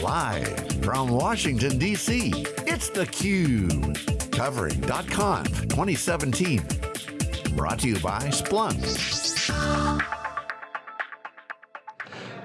Live from Washington, D.C., it's theCUBE. Covering .conf 2017. Brought to you by Splunk.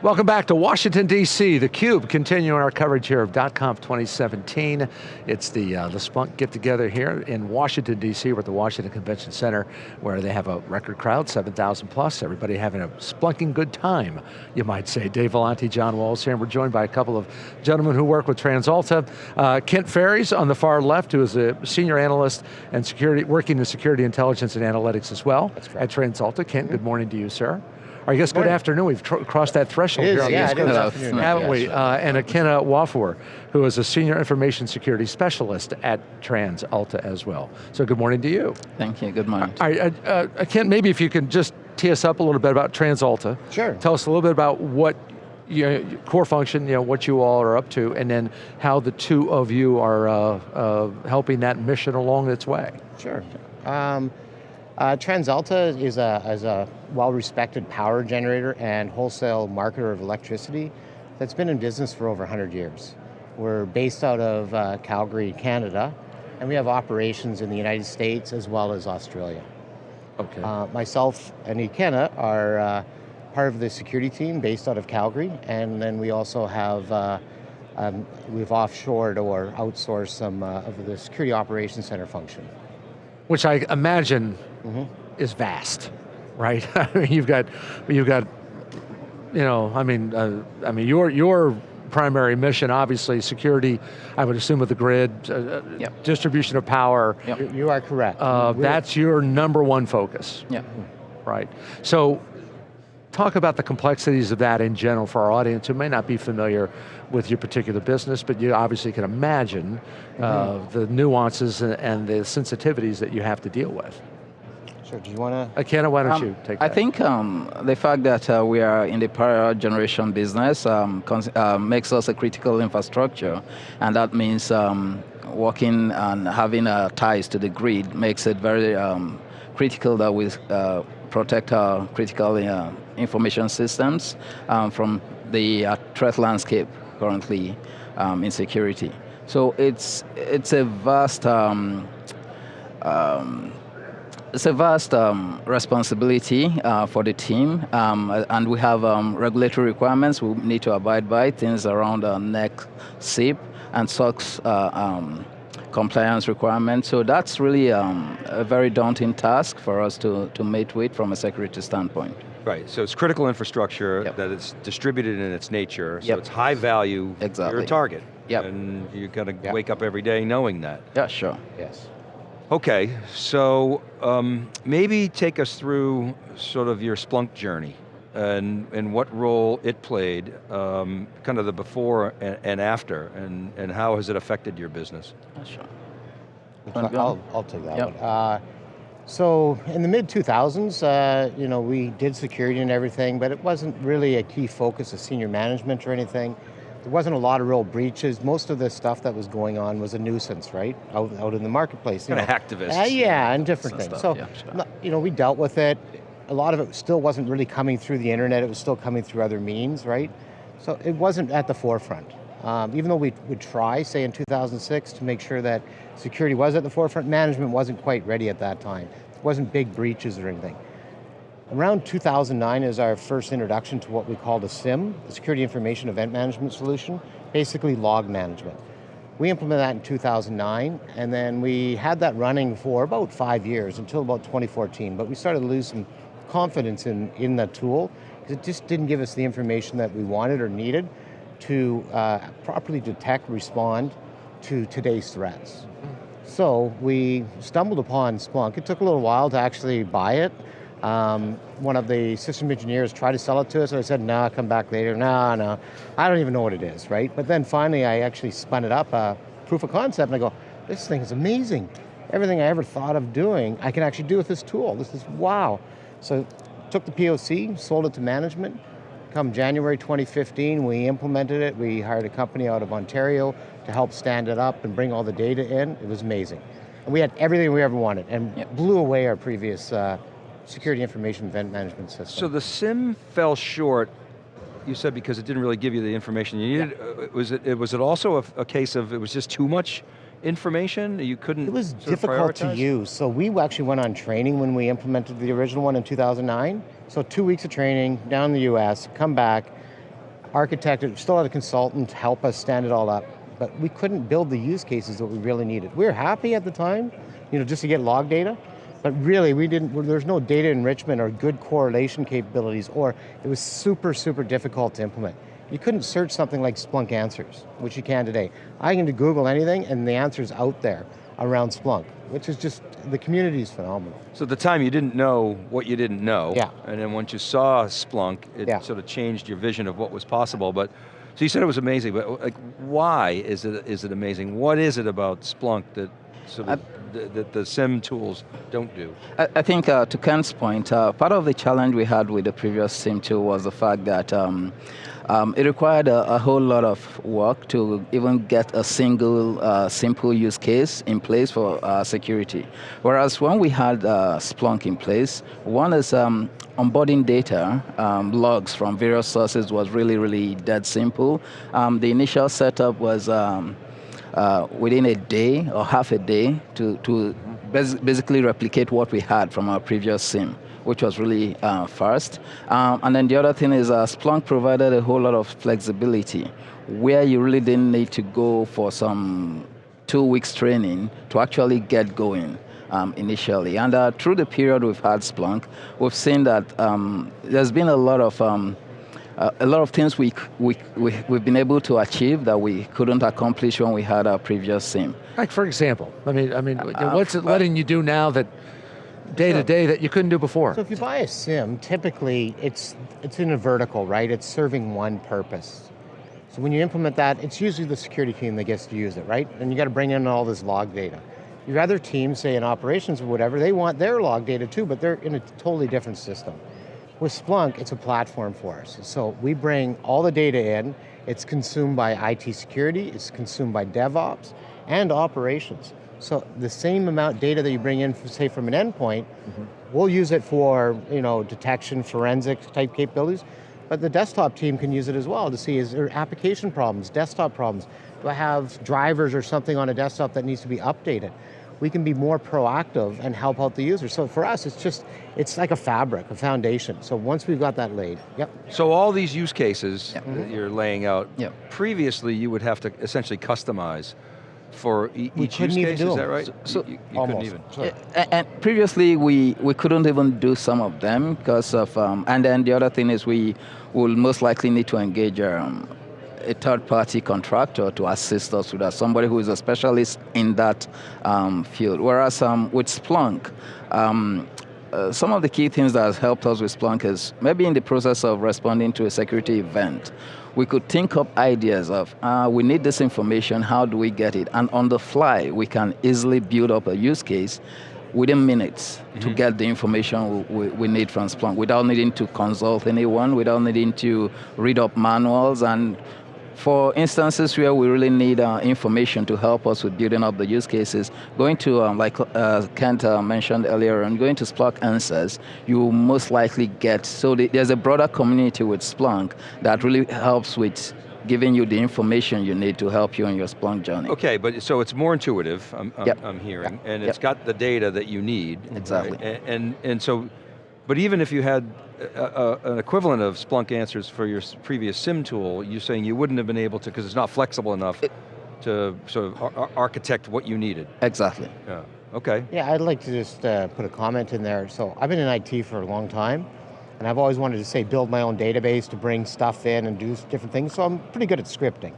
Welcome back to Washington, D.C., theCUBE, continuing our coverage here of .conf 2017. It's the, uh, the Splunk get-together here in Washington, D.C. We're at the Washington Convention Center where they have a record crowd, 7,000 plus, everybody having a splunking good time, you might say. Dave Vellante, John Walls here, and we're joined by a couple of gentlemen who work with TransAlta. Uh, Kent Ferries on the far left, who is a senior analyst and security, working in security intelligence and analytics as well at TransAlta. Kent, mm -hmm. good morning to you, sir. I guess good afternoon. We've crossed that threshold here on yeah, the East Coast, haven't we? Uh, and Akinna Nwafor, who is a senior information security specialist at TransAlta as well. So good morning to you. Thank you. Good morning. All right, uh, uh, Ken, maybe if you can just tee us up a little bit about TransAlta. Sure. Tell us a little bit about what you know, core function, you know, what you all are up to, and then how the two of you are uh, uh, helping that mission along its way. Sure. Um, uh, TransAlta is a, is a well-respected power generator and wholesale marketer of electricity that's been in business for over 100 years. We're based out of uh, Calgary, Canada, and we have operations in the United States as well as Australia. Okay. Uh, myself and Akinna are uh, part of the security team based out of Calgary, and then we also have uh, um, we've offshored or outsourced some uh, of the security operations center function. Which I imagine mm -hmm. is vast, right? I mean, you've got, you've got, you know, I mean, uh, I mean, your your primary mission, obviously, security. I would assume of the grid, uh, uh yep. distribution of power. Yep. You are correct. Uh, that's your number one focus. Yeah. Right. So, talk about the complexities of that in general for our audience who may not be familiar with your particular business, but you obviously can imagine mm -hmm. uh, mm-hmm. the nuances and the sensitivities that you have to deal with. Sure, do you want to? Akinna, why don't um, you take that? I think um, the fact that uh, we are in the power generation business um, uh, makes us a critical infrastructure, and that means um, working and having uh, ties to the grid makes it very um, critical that we uh, protect our critical uh, information systems um, from the uh, threat landscape currently in security. So it's, it's a vast um, um, it's a vast um, responsibility uh, for the team, um, and we have um, regulatory requirements we need to abide by, things around uh, NERC, CIP, and SOX uh, um, compliance requirements. So that's really um, a very daunting task for us to, to mate with from a security standpoint. Right, so it's critical infrastructure yep. that it's distributed in its nature, so yep. it's high value, exactly. you're a target. Yep. And you got to yep. wake up every day knowing that. Yeah, sure. Yes. Okay, so um, maybe take us through sort of your Splunk journey and, and what role it played, um, kind of the before and, and, after, and, and how has it affected your business? Sure. I'll, I'll, take that yep. one. Uh, so in the mid 2000s, uh, you know, we did security and everything, but it wasn't really a key focus of senior management or anything there wasn't a lot of real breaches. Most of the stuff that was going on was a nuisance, right? Out, out in the marketplace. Kind of activists. Uh, yeah, and different things. Stuff. So, yeah, sure. you know, we dealt with it. A lot of it still wasn't really coming through the internet. It was still coming through other means, right? So it wasn't at the forefront. Um, even though we would try, say in 2006, to make sure that security was at the forefront, management wasn't quite ready at that time. It wasn't big breaches or anything. Around 2009 is our first introduction to what we called a SIEM, a Security Information Event Management Solution, basically log management. We implemented that in 2009, and then we had that running for about five years, until about 2014, but we started to lose some confidence in, in that tool, because it just didn't give us the information that we wanted or needed to uh, properly detect, respond to today's threats. So we stumbled upon Splunk. It took a little while to actually buy it, um, one of the system engineers tried to sell it to us, and I said, no, nah, come back later. No, no, I don't even know what it is, right? But then finally I actually spun it up, uh, proof of concept, and I go, this thing is amazing. Everything I ever thought of doing, I can actually do with this tool. This is wow. So took the POC, sold it to management. Come January 2015, we implemented it. We hired a company out of Ontario to help stand it up and bring all the data in. It was amazing. And we had everything we ever wanted and yep. blew away our previous uh, security information event management system. So the SIEM fell short you said because it didn't really give you the information you needed. Yeah. Uh, was, it, was it also a, a, case of it was just too much information? You couldn't It was difficult to use. So we actually went on training when we implemented the original one in 2009. So two weeks of training down in the US, come back, architect, still had a consultant help us stand it all up, but we couldn't build the use cases that we really needed. We were happy at the time, you know, just to get log data, but really we didn't, there's no data enrichment or good correlation capabilities, or it was super, super difficult to implement. You couldn't search something like Splunk Answers, which you can today. I can Google anything and the answer's out there around Splunk, which is just, the community is phenomenal. So at the time you didn't know what you didn't know. Yeah. And then once you saw Splunk, it yeah. sort of changed your vision of what was possible. But So you said it was amazing, but like, why is it, is it amazing? What is it about Splunk that sort of, that the SIEM tools don't do? I, I think uh, to Ken's point, uh, part of the challenge we had with the previous SIEM tool was the fact that um, um, it required a, a, whole lot of work to even get a single uh, simple use case in place for uh, security. Whereas when we had uh, Splunk in place, one is um, onboarding data, um, logs from various sources was really, really dead simple. Um, the initial setup was um, uh, within a day or half a day to, to basically replicate what we had from our previous SIEM which was really uh, fast. Um, and then the other thing is uh, Splunk provided a whole lot of flexibility where you really didn't need to go for some two weeks training to actually get going. Um, initially. And uh, through the period we've had Splunk, we've seen that um, there's been a lot of um, uh, a lot of things we, we, we, have been able to achieve that we couldn't accomplish when we had our previous SIEM. Like for example, I mean, I mean, uh, what's it letting you do now that day to day that you couldn't do before. So if you buy a SIEM, typically it's, it's in a vertical, right? It's serving one purpose. So when you implement that, it's usually the security team that gets to use it, right? And you got to bring in all this log data. Your other teams, say in operations or whatever, they want their log data too, but they're in a totally different system. With Splunk, it's a platform for us. So we bring all the data in, it's consumed by IT security, it's consumed by DevOps, and operations. So the same amount data that you bring in, say from an endpoint, mm -hmm. we'll use it for you know, detection, forensics type capabilities, but the desktop team can use it as well to see is there application problems, desktop problems? Do I have drivers or something on a desktop that needs to be updated? We can be more proactive and help out the user. So for us, it's just, it's like a fabric, a foundation. So once we've got that laid, yep. So all these use cases yep. that you're laying out, yep. previously you would have to essentially customize for e we each use case, is that right? So, you, you couldn't even. And, and, previously we, we couldn't even do some of them because of, um, and then the other thing is we will most likely need to engage um, a third-party contractor to assist us with that, somebody who is a specialist in that um, field. Whereas um, with Splunk, um, uh, some of the key things that has helped us with Splunk is maybe in the process of responding to a security event, we could think up ideas of, uh, we need this information, how do we get it? And on the fly, we can easily build up a use case within minutes mm -hmm. to mm-hmm. get the information we, we, need from Splunk without needing to consult anyone, without needing to read up manuals and for instances where we really need uh, information to help us with building up the use cases, going to, um, like uh, Kent uh, mentioned earlier, and going to Splunk Answers, you most likely get, so the, there's a broader community with Splunk that really helps with giving you the information you need to help you on your Splunk journey. Okay, but so it's more intuitive, I'm, I'm, yep. I'm hearing, yep. and it's yep. got the data that you need. Exactly. Right? And, and, and so, but even if you had a, a, an equivalent of Splunk Answers for your previous SIEM tool, you're saying you wouldn't have been able to, because it's not flexible enough it, to sort of ar architect what you needed. Exactly. Yeah, okay. Yeah, I'd like to just uh, put a comment in there. So I've been in IT for a long time, and I've always wanted to say build my own database to bring stuff in and do different things, so I'm pretty good at scripting.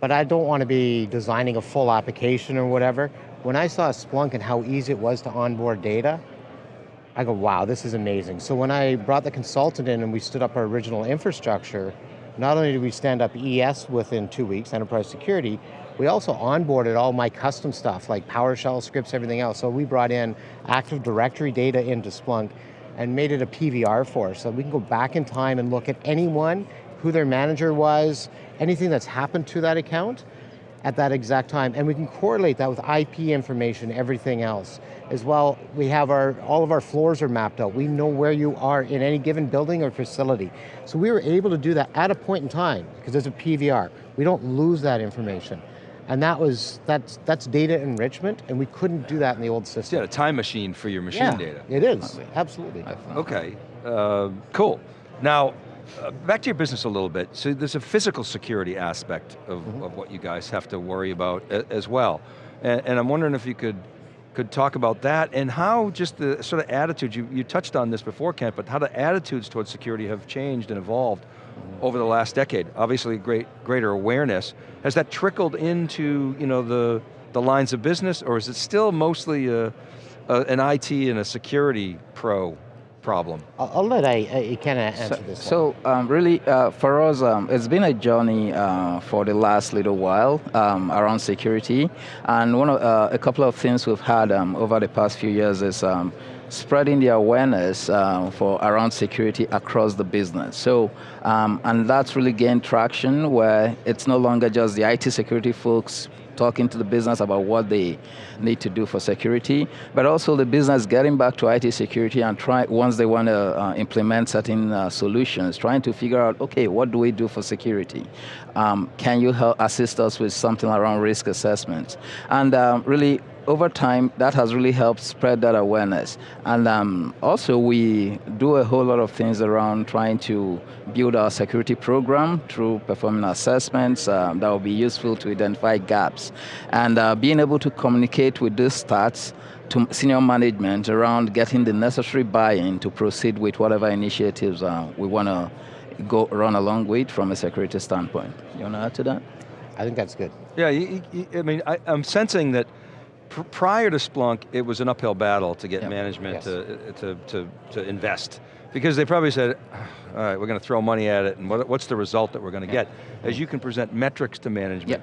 But I don't want to be designing a full application or whatever. When I saw Splunk and how easy it was to onboard data, I go, wow, this is amazing. So when I brought the consultant in and we stood up our original infrastructure, not only did we stand up ES within two weeks, enterprise security, we also onboarded all my custom stuff like PowerShell scripts, everything else. So we brought in Active Directory data into Splunk and made it a PVR for us. So we can go back in time and look at anyone, who their manager was, anything that's happened to that account, at that exact time, and we can correlate that with IP information, everything else. As well, we have our, all of our floors are mapped out. We know where you are in any given building or facility. So we were able to do that at a point in time, because there's a PVR. We don't lose that information. And that was, that's, that's data enrichment, and we couldn't do that in the old system. Yeah, a time machine for your machine yeah, data. it is, absolutely. Okay, uh, cool. Now, uh, back to your business a little bit. So there's a physical security aspect of, mm -hmm. of what you guys have to worry about as well. And, and, I'm wondering if you could, could talk about that and how just the sort of attitude, you, you touched on this before, Kent, but how the attitudes towards security have changed and evolved mm-hmm. over the last decade. Obviously great, greater awareness. Has that trickled into you know, the, the lines of business or is it still mostly a, a, an IT and a security pro problem? I'll let I, I kind of answer so, this So um, really, uh, for us, um, it's been a journey uh, for the last little while um, around security. And one of, uh, a couple of things we've had um, over the past few years is um, spreading the awareness uh, for around security across the business. So, um, and that's really gained traction where it's no longer just the IT security folks talking to the business about what they need to do for security, but also the business getting back to IT security and try, once they want to uh, implement certain uh, solutions, trying to figure out, okay, what do we do for security? Um, can you help assist us with something around risk assessment? And um, really over time, that has really helped spread that awareness. And um, also we do a whole lot of things around trying to build our security program through performing assessments um, that will be useful to identify gaps. And uh, being able to communicate with these stats to senior management around getting the necessary buy-in to proceed with whatever initiatives uh, we want to go run along with from a security standpoint. You want to add to that? I think that's good. Yeah, you, you, I mean, I, I'm sensing that prior to Splunk, it was an uphill battle to get yep. management yes. to, to, to, to, invest. Because they probably said, all right, we're going to throw money at it, and what, what's the result that we're going to yep. get? As you can present metrics to management,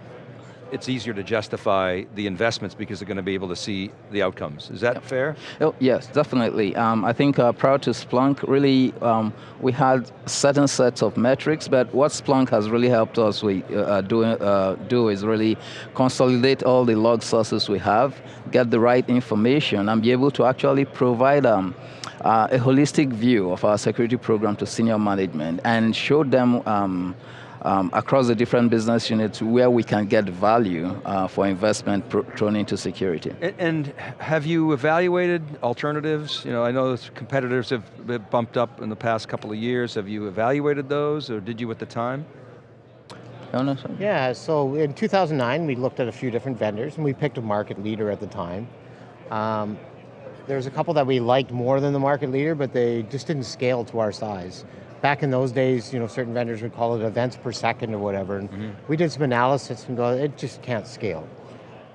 it's easier to justify the investments because they're going to be able to see the outcomes. Is that yep. fair? Oh, yes, definitely. Um, I think uh, prior to Splunk, really, um, we had certain sets of metrics, but what Splunk has really helped us we, uh, do, uh, do is really consolidate all the log sources we have, get the right information, and be able to actually provide um, uh, a holistic view of our security program to senior management and show them um, um, across the different business units where we can get value uh, for investment thrown into security. And, and, have you evaluated alternatives? You know, I know competitors have bumped up in the past couple of years. Have you evaluated those, or did you at the time? Yeah, so in 2009, we looked at a few different vendors, and we picked a market leader at the time. Um, there's a couple that we liked more than the market leader, but they just didn't scale to our size back in those days, you know, certain vendors would call it events per second or whatever, and mm -hmm. we did some analysis and go, it just can't scale.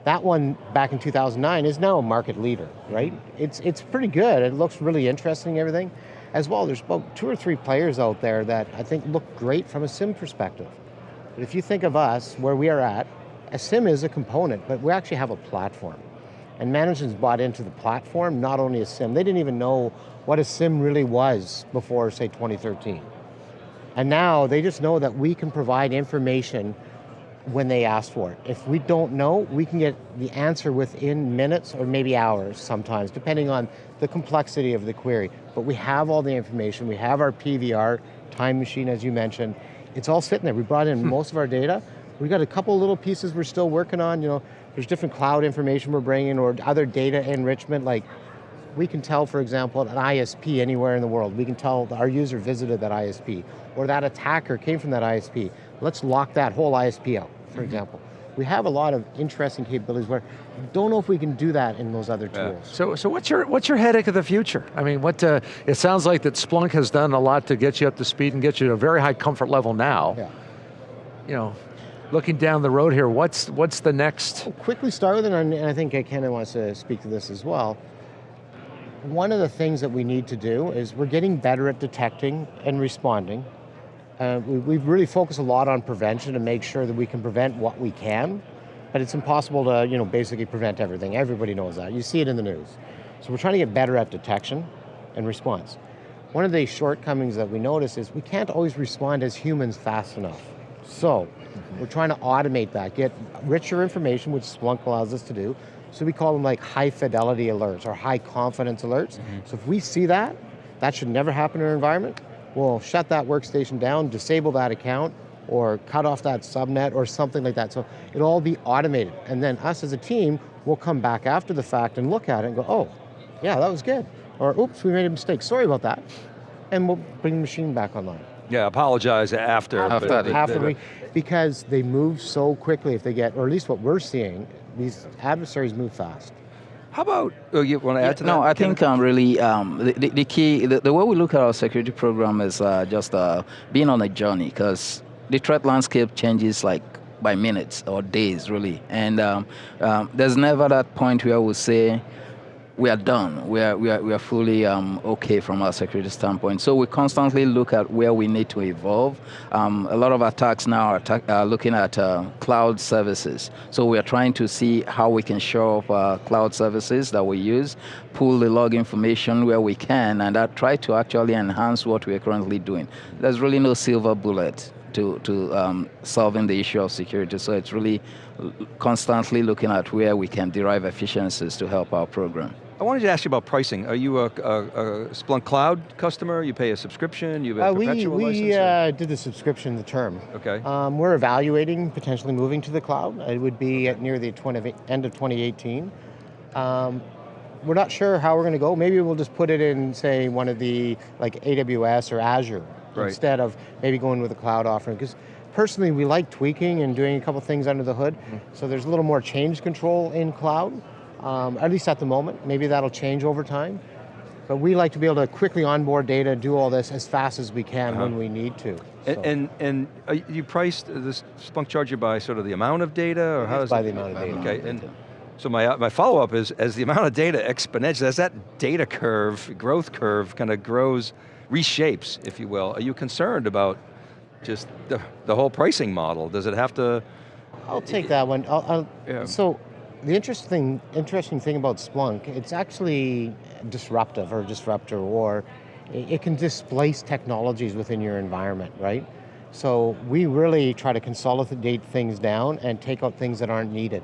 That one, back in 2009, is now a market leader, right? It's, it's pretty good, it looks really interesting, everything. As well, there's about two or three players out there that I think look great from a SIEM perspective. But if you think of us, where we are at, a SIEM is a component, but we actually have a platform. And management's bought into the platform, not only a SIEM. They didn't even know what a SIEM really was before, say, 2013. And now they just know that we can provide information when they ask for it. If we don't know, we can get the answer within minutes or maybe hours sometimes, depending on the complexity of the query. But we have all the information, we have our PVR, time machine as you mentioned, it's all sitting there. We brought in hmm. most of our data. We got a couple little pieces we're still working on, you know, there's different cloud information we're bringing or other data enrichment like we can tell, for example, an ISP anywhere in the world. We can tell our user visited that ISP, or that attacker came from that ISP. Let's lock that whole ISP out, for mm -hmm. example. We have a lot of interesting capabilities where don't know if we can do that in those other tools. Yeah. So, so what's your what's your headache of the future? I mean, what uh, it sounds like that Splunk has done a lot to get you up to speed and get you to a very high comfort level now. Yeah. You know, looking down the road here, what's what's the next? I'll quickly start with it, and I think Ken wants to speak to this as well one of the things that we need to do is we're getting better at detecting and responding. Uh, we, we've really focused a lot on prevention to make sure that we can prevent what we can, but it's impossible to you know, basically prevent everything. Everybody knows that. You see it in the news. So we're trying to get better at detection and response. One of the shortcomings that we notice is we can't always respond as humans fast enough. So, We're trying to automate that, get richer information, which Splunk allows us to do. So we call them like high fidelity alerts or high confidence alerts. Mm -hmm. So if we see that, that should never happen in our environment, we'll shut that workstation down, disable that account, or cut off that subnet or something like that. So it'll all be automated. And then us as a team will come back after the fact and look at it and go, oh, yeah, that was good. Or oops, we made a mistake, sorry about that. And we'll bring the machine back online. Yeah, apologize after. After, but, after we, because they move so quickly if they get, or at least what we're seeing, these adversaries move fast. How about, oh, you want to add to no, that? No, I think um, really um, the, the, key, the, the, way we look at our security program is uh, just uh, being on a journey because the threat landscape changes like by minutes or days really. And um, um there's never that point where we say, we are done. We are, we are, we are fully um, okay from our security standpoint. So we constantly look at where we need to evolve. Um, a lot of attacks now are, attack, are looking at uh, cloud services. So we are trying to see how we can show up uh, cloud services that we use, pull the log information where we can, and try to actually enhance what we are currently doing. There's really no silver bullet to, to um, solving the issue of security. So it's really constantly looking at where we can derive efficiencies to help our program. I wanted to ask you about pricing. Are you a, a, a Splunk Cloud customer? You pay a subscription? You have a uh, perpetual we, license? We uh, did the subscription, the term. Okay. Um, we're evaluating potentially moving to the cloud. It would be at near the 20, end of 2018. Um, we're not sure how we're going to go. Maybe we'll just put it in, say, one of the, like AWS or Azure, right. instead of maybe going with a cloud offering. Because personally, we like tweaking and doing a couple things under the hood. Mm -hmm. So there's a little more change control in cloud um, at least at the moment. Maybe that'll change over time. But we like to be able to quickly onboard data, do all this as fast as we can uh -huh. when we need to. And, so. and, and you priced this Splunk charger by sort of the amount of data, or how is by it? the amount of data. Okay, and so my, my follow-up is, as the amount of data exponentially, as that data curve, growth curve kind of grows, reshapes, if you will, are you concerned about just the, the whole pricing model? Does it have to? I'll take that one. I'll, I'll, yeah. So the interesting, interesting thing about Splunk, it's actually disruptive or disruptor, or it can displace technologies within your environment, right? So we really try to consolidate things down and take out things that aren't needed.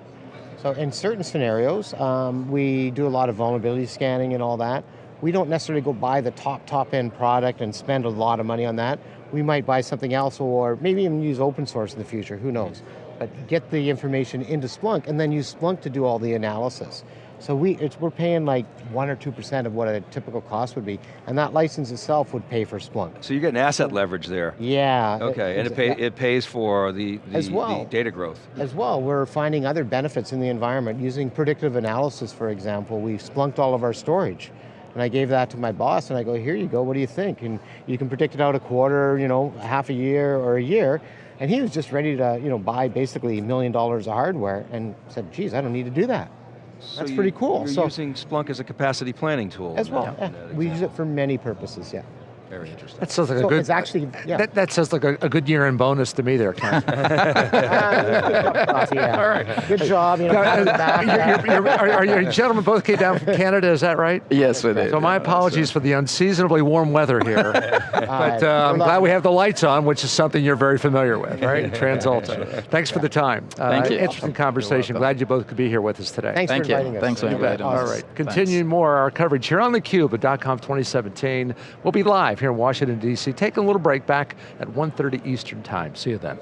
So in certain scenarios, um, we do a lot of vulnerability scanning and all that. We don't necessarily go buy the top, top end product and spend a lot of money on that. We might buy something else or maybe even use open source in the future, who knows but get the information into Splunk and then use Splunk to do all the analysis. So we, we're paying like one or 2% of what a typical cost would be, and that license itself would pay for Splunk. So you're getting asset leverage there. Yeah. Okay, and it, pay, it pays for the, the, as well, the data growth. As well, we're finding other benefits in the environment. Using predictive analysis, for example, we've splunked all of our storage. And I gave that to my boss and I go, here you go, what do you think? And you can predict it out a quarter, you know, half a year or a year. And he was just ready to you know, buy basically a million dollars of hardware and said, geez, I don't need to do that. So That's you, pretty cool. You're so, using Splunk as a capacity planning tool. As well, yeah. we use it for many purposes, yeah. Very interesting. That sounds like so a good. It's actually yeah. That, that sounds like a, a good year in bonus to me there, Ken. yeah. All right. Good job. You know, back, you're, you're, are, are you gentlemen both came down from Canada? Is that right? Yes, we did. So my apologies for the unseasonably warm weather here, but uh, I'm glad we have the lights on, which is something you're very familiar with, right? TransAlta. Thanks for the time. Uh, Thank you. Interesting conversation. Glad you both could be here with us today. Thanks Thank for inviting you. us. Thanks for inviting us. All right. Continuing more our coverage here on theCUBE at .conf 2017. We'll be live here in Washington, D.C. Take a little break back at 1.30 Eastern Time. See you then.